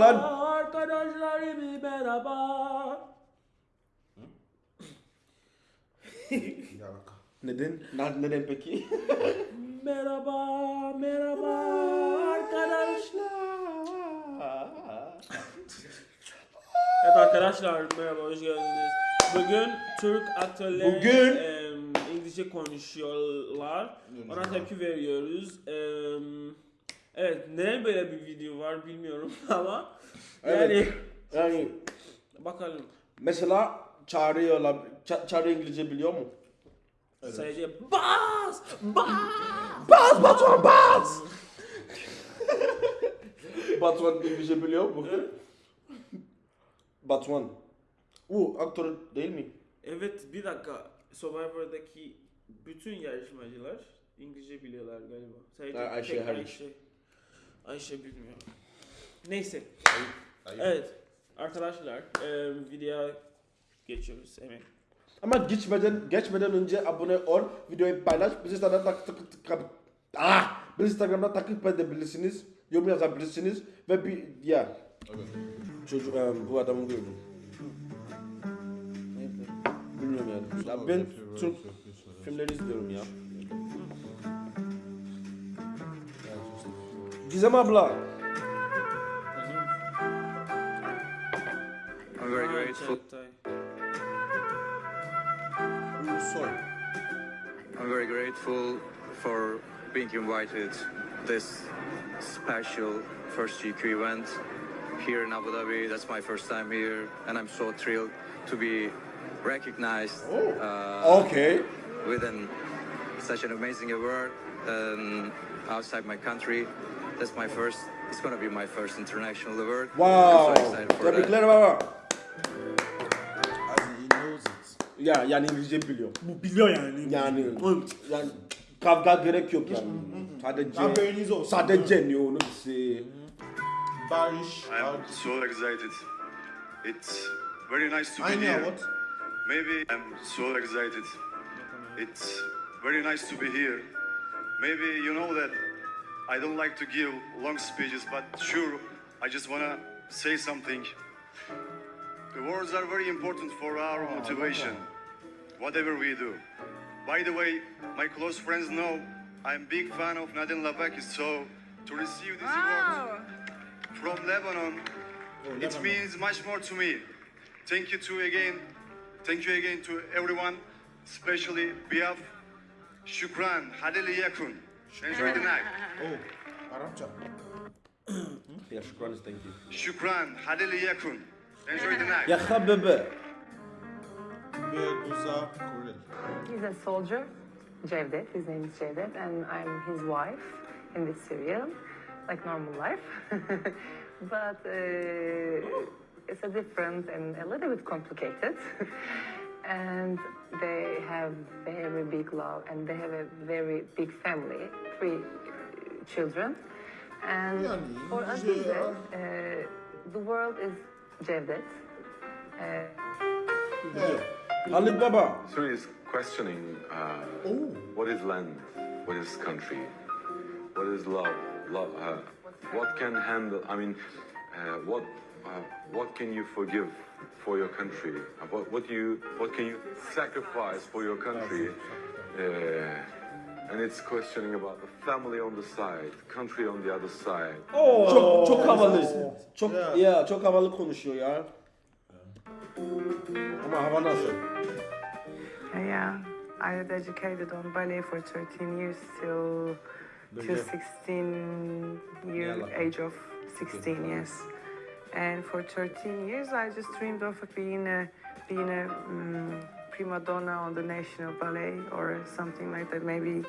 lan. Arkadaşlar bir merhaba. Neden? Ne- Neden peki? Merhaba, merhaba arkadaşlar. Evet arkadaşlar merhaba hoş geldiniz. Bugün Türk aktörler Bugün- em, İngilizce konuşuyorlar. Ona tepki veriyoruz. Em, evet neden böyle bir video var bilmiyorum ama yani Evet. Yani bakalım mesela çağırıyorlar. Ça- çağrı İngilizce biliyor mu? sadece bas bas Bas Batuhan bas! Batuhan İngilizce biliyor mu? Batuhan. O aktör değil mi? Evet bir dakika Survivor'daki bütün yarışmacılar İngilizce biliyorlar galiba. Sadece Ayşe tek hariç. Ayşe, Ayşe bilmiyor. Neyse. Ayıp. Evet. Arkadaşlar e, videoya geçiyoruz hemen. Ama geçmeden geçmeden önce abone ol, videoyu paylaş, bizi Instagram'da takip takip takip ah, bizi Instagram'da takip edebilirsiniz, yorum yazabilirsiniz ve bir ya Evet. çocuk em, bu adamı gördüm. Bilmiyorum yani. Ya ben Türk filmleri izliyorum ya. Gizem abla. I'm very Aa, grateful. Çağatay. Ulusoy. I'm very grateful for being invited to this special first GQ event here in Abu Dhabi. That's my first time here, and I'm so thrilled to be recognized uh, Okay. within such an amazing award um, outside my country. That's my first. It's gonna be my first international award. Wow. I'm so excited for that. Tebrikler baba. Ya yani İngilizce biliyor. Bu biliyor yani. Yani yani kavga gerek yok yani. Sadece Haberiniz olsun. sadece ne onu bize. Barış. I'm so excited. It's very nice to be Aynı here. what? Maybe I'm so excited. It's very nice to be here. Maybe you know that I don't like to give long speeches, but sure, I just wanna say something. The words are very important for our ah, motivation, whatever we do. By the way, my close friends know I'm big fan of Nadine Labaki, so to receive this award from Lebanon, oh, it means much more to me. Thank you to again, thank you again to everyone, especially Biaf, Shukran, Hadeli Yakun. Enjoy the night. Oh. Arapça. Ya şükran thank you. Shukran, Hadeli Yakun. Enjoy the night. Ya habebe. Bergüzar Korel. He's a soldier, Cevdet. His name is Cevdet, and I'm his wife in this serial, like normal life. but uh, it's a different and a little bit complicated. and they have very big love, and they have a very big family, three children. And Yani for us, uh, the world is Cevdet. Uh, Evet. Halit baba. So he's questioning uh, Oh. what is land, what is country, what is love, love uh, what can handle. I mean, uh, what uh, what can you forgive for your country? Uh, What what do you what can you sacrifice for your country? Uh, and it's questioning about the family on the side, country on the other side. Çok çok havalı. Çok Ya. ya çok havalı konuşuyor ya. Ama hava nasıl? Yeah, I was educated on ballet for 13 years till till 16 year age of 16 years, and for 13 years I just dreamed of being a being a um, prima donna on the national ballet or something like that. Maybe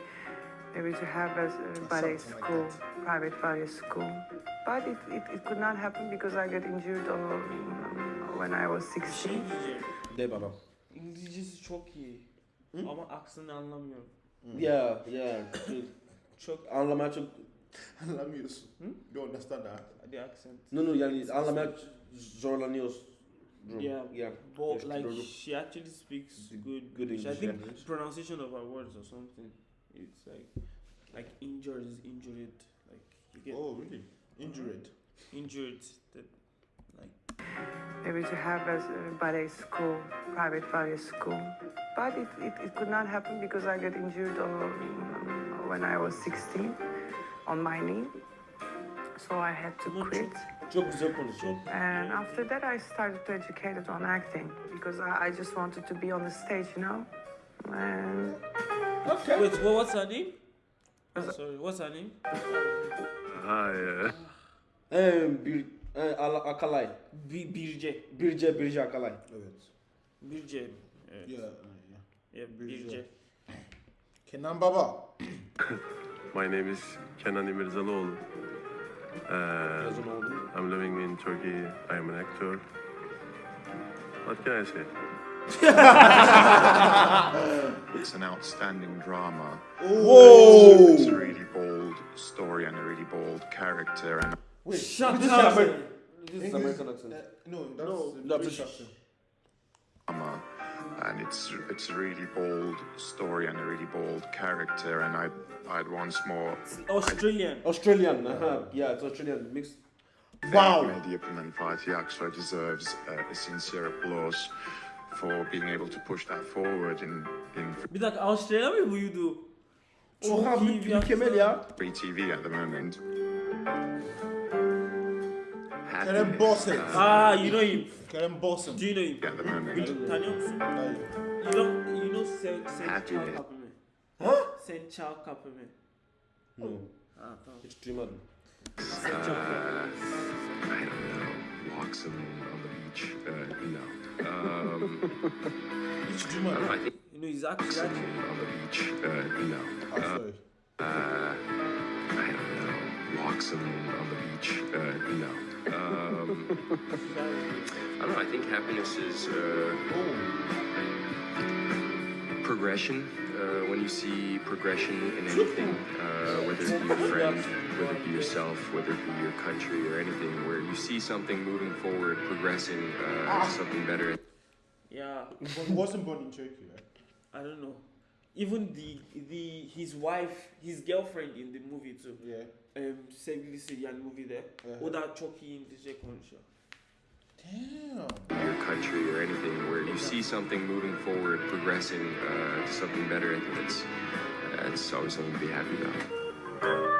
maybe to have a, a ballet Something like school, private ballet school. But it, it, it could not happen because I got injured on, when I was 16. De baba. İngilizcesi çok iyi. Ama aksını anlamıyorum. Ya ya. Çok Anlamaya çok Anlamıyorsun. Hmm? You understand that? the accent. No no yani anlamaya zorlanıyoruz. Yeah, Yeah. but Yes, like Dodo. she actually speaks good good English. I think yeah. pronunciation of her words or something. It's like like injured is injured. Like you get Oh, really? Injured. Uh-huh. injured. That maybe to have a uh, ballet school, private ballet school. But it, it, it could not happen because I got injured on, when I was 16 on my knee. So I had to quit. çok, güzel konuşuyor. And after that, I started to educate it on acting because I, I just wanted to be on the stage, you know. And Okay. wait, what, what's her name? Oh, sorry, what's her name? Hi. Uh, Ee, bir, e, Ala- Akalay. Bir, Birce. Birce, Birce Akalay. Evet. Birce. Evet. Yeah, yeah. Yeah, Birce. Birce. Kenan Baba. My name is Kenan İmirzalıoğlu. Uh, I'm living in Turkey. I am an actor. What can I say? It's an outstanding drama. Whoa! It's a really bold story and a really bold character. And Wait. Shut This is up. This is American accent. Uh, no, that's No, the no, British British. accent. Drama, and it's it's a really bold story and a really bold character. And I I'd once more Australian. Australian. Uh-huh. Yeah, it's Australian mixed. Wow. Mehdi Yapım and Fatih Aksoy deserves uh, a sincere applause for being able to push that forward in in Bir dakika Avustralya mı buydu? Oha Çok iyi mü- bir mükemmel ya. free TV at the moment. Kerem Bosset. Ah, you know him. Kerem Bosset. Do you know him? At the moment. Tanıyor musun? Hayır. You don't, you know Sen, Sen Çal Day. Kapı mı? Ha? Sen Çal Kapı mı? No, Ha tamam. hiç duymadım. Sen Çal Kapı. I don't know. Walks on, on the beach. Uh, no. Um, Hiç I duymadım. don't know. I think You know he's actually, actually. on the beach. Uh, no. Aksoy. Uh, I don't know. Walks on, on the beach. Uh, no. Um, I don't know. I think happiness is uh, progression. Uh, when you see progression in anything, uh, whether it be your friend, whether it be yourself, whether it be your country or anything, where you see something moving forward, progressing uh, something better. Yeah, But he wasn't born in Turkey, right? I don't know. Even the the his wife, his girlfriend in the movie too. Yeah. Um, sevgilisi yani movie'de. Evet. O da in the İngilizce konuşuyor. Damn. your country or anything where you see something moving forward, progressing uh, to something better, I think that's that's always something to be happy about.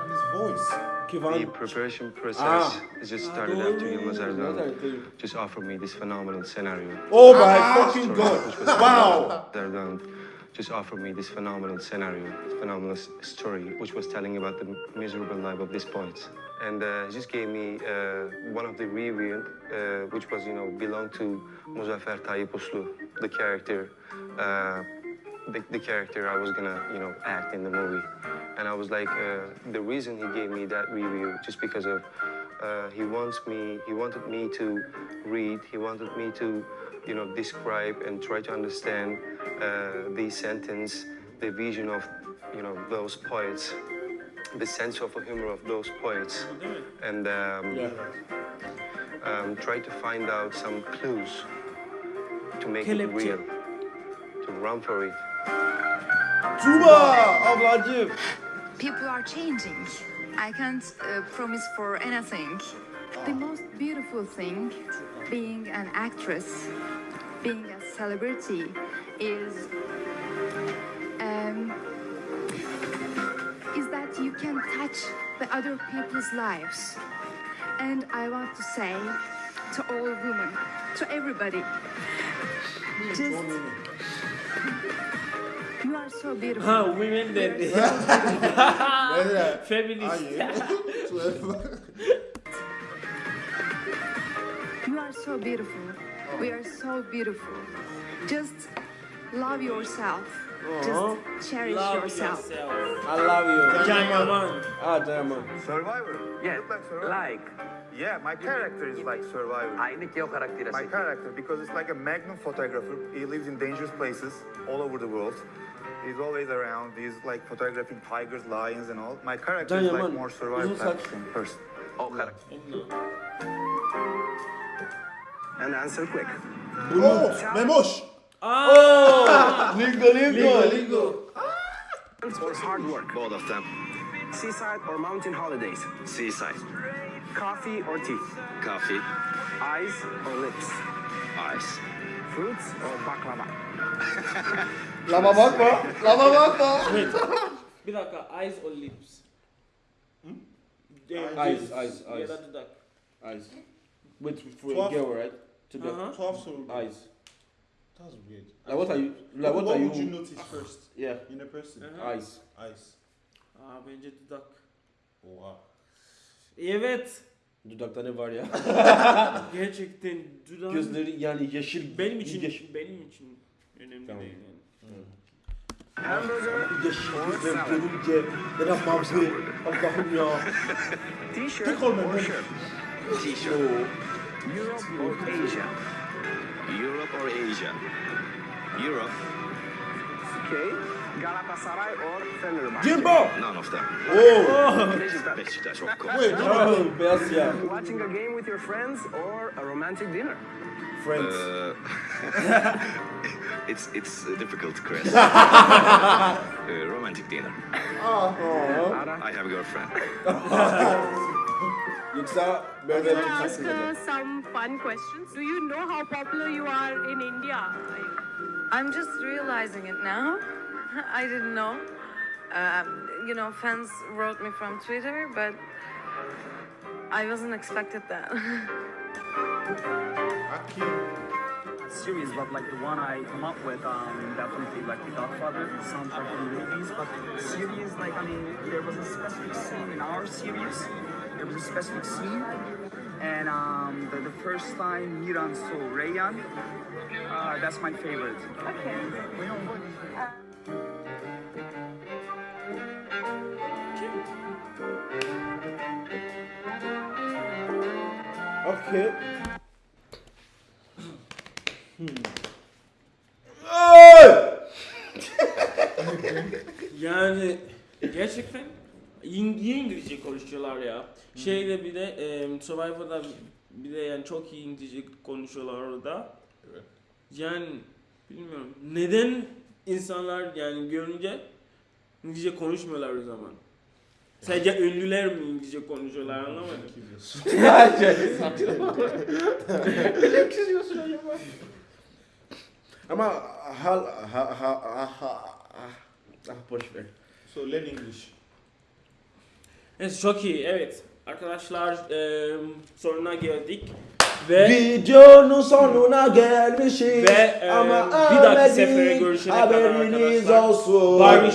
And his voice. The preparation process Ah. is just Ah, started doğru. after Yılmaz Erdoğan Nereden? just offered me this phenomenal scenario. Oh my fucking god. Wow. Erdoğan just offered me this phenomenal scenario, this phenomenal story, which was telling about the miserable life of these poets. And uh, he just gave me uh, one of the review, uh, which was, you know, belonged to Muzaffer Tayyip Uslu, the character, uh, the, the character I was gonna, you know, act in the movie. And I was like, uh, the reason he gave me that review, just because of, uh, he wants me, he wanted me to read, he wanted me to, you know, describe and try to understand uh, the sentence, the vision of, you know, those poets, the sense of humor of those poets, and um, Yeah. um, try to find out some clues to make it real, to run for it. Tuba ablacığım. People are changing. I can't uh, promise for anything. The most beautiful thing being an actress, being a celebrity, is um, is that you can touch the other people's lives. And I want to say to all women, to everybody, just you are so beautiful. Ha women dedi. Neden? Feminist. Hayır. You are so beautiful. We are so beautiful. Just love yourself. Just cherish Love yourself. yourself. I love you. Can Yaman. Ah Diamond. Survivor. Yes, like Survivor. like. Yeah, my character is like Survivor. Aynı ki o karakteri My character, because it's like a magnum photographer. He lives in dangerous places all over the world. He's always around. He's like photographing tigers, lions, and all. My character is like more survival Uzun type saç. of person. O karakter. And answer quick. Oh, Memoş. Aa! Lingo lingo. Lingo. Or hard work. Both of them. Seaside or mountain holidays. Seaside. Coffee or tea? Coffee. Eyes or lips? Eyes. Fruits or baklava? Lama bakma. Lama bakma. Wait. Bir dakika. Eyes or lips? Yeah, Eyes, just- eyes, Yeah, eyes. that's the duck. Eyes. Wait for a Twelve. girl, right? To get Uh-huh. 12 eyes. That's weird. Like what are you? Like what, what are would you? you notice first Yeah. in a person? Uh-huh. Eyes. Eyes. Aa bence dudak. Oha. Evet. Dudakta ne var ya? Gerçekten dudak. Gözleri yani yeşil. benim için Yeşil. benim için önemli Tamam. değil yani. Hamburger Yeşil salad? görünce ne yapmam ki? Allah'ım ya. T-shirt or shirt? T-shirt. Europe or Asia? Europe or Asia? Europe. Okay. Galatasaray or Fenerbahçe? Jimbo! None of them. Oh! Beşiktaş. Beşiktaş of course. Wait, no. Oh, beyaz. Watching a game with your friends or a romantic dinner? Friends. Uh, it's it's a difficult question. uh, romantic dinner. Aa. I have a girlfriend. Yoksa böyle Can I tutsak ask mı? uh, some fun questions? Do you know how popular you are in India? I'm just realizing it now. I didn't know. Um, you know, fans wrote me from Twitter, but I wasn't expected that. Series, but like the one I come up with, um, definitely like The Godfather, soundtrack from movies. But series, like I mean, there was a specific scene in our series. There was a specific scene, and um, the, the first time Miran saw Rayyan, uh, that's my favorite. Okay. Hmm. Ay! Yani gerçekten iyi İngilizce konuşuyorlar ya. Şeyde bir de e, Survivor'da bir de yani çok iyi İngilizce konuşuyorlar orada. Evet. Yani bilmiyorum. Neden insanlar yani görünce İngilizce konuşmuyorlar o zaman? Sadece ünlüler mi İngilizce konuşuyorlar anlamadım. Ne çiziyorsun acaba? Ama hal ha ha ha ha ah boş ver. So learn English. Evet çok iyi evet. Arkadaşlar e, sonuna geldik. Ve Videonun sonuna gelmişiz Ve, e, ama bir dahaki sefere görüşene kadar haberiniz arkadaşlar. olsun. Barbie